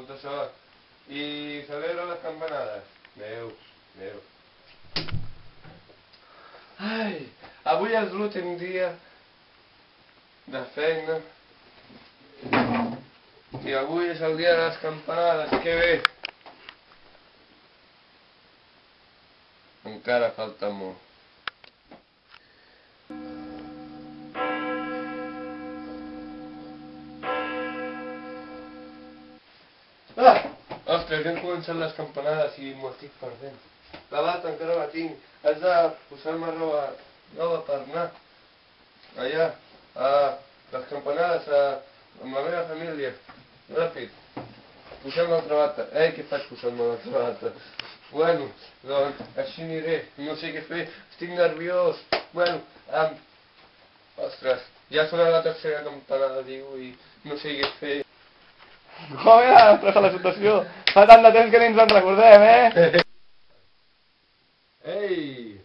molta sort. I celebra les campanades. Adéu, adéu. Ai, avui és l'últim dia de feina. I avui és el dia de les campanades, que bé. Encara falta molt. Ja han començat les campanades i m'ho estic perdent. La bata encara la tinc. Has de posar-me roba nova per anar. Allà, a les campanades, a, la meva família. Ràpid. Posem l'altra bata. Ei, què faig posant-me l'altra bata? Bueno, doncs així aniré. No sé què fer. Estic nerviós. Bueno, um, ostres, ja sona la tercera campanada, diu, i no sé què fer. Joder, la situació. Fa tant de temps que ni ens en recordem, eh? Ei,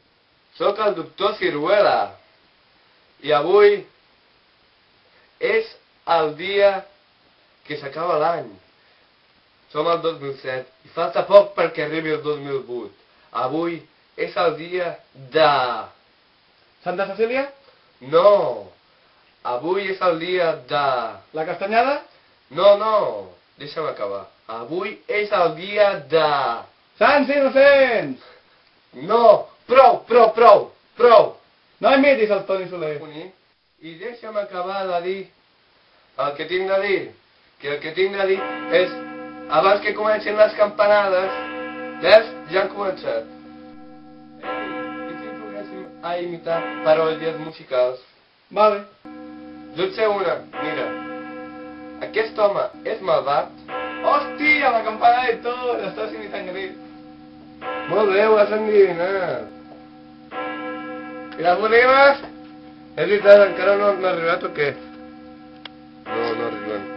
sóc el doctor Ciruela i avui és el dia que s'acaba l'any. Som el 2007 i falta poc perquè arribi el 2008. Avui és el dia de... Santa Cecília? No, avui és el dia de... La castanyada? No, no, deixa'm acabar. Avui és el dia de... Sants innocents! No, prou, prou, prou, prou. No imitis el Toni Soler. I deixa'm acabar de dir el que tinc de dir. Que el que tinc de dir és, abans que comencin les campanades, veus? Ja han començat. Ei, i si juguéssim a imitar paròdies musicals? Vale. Jo et sé una, mira. Aquest home és malvat? Hòstia, la campana de tot! Estàs imitant gris. Molt bé, ho has endivinat. I les bonimes? És veritat, encara no han arribat o què? No, no arriben.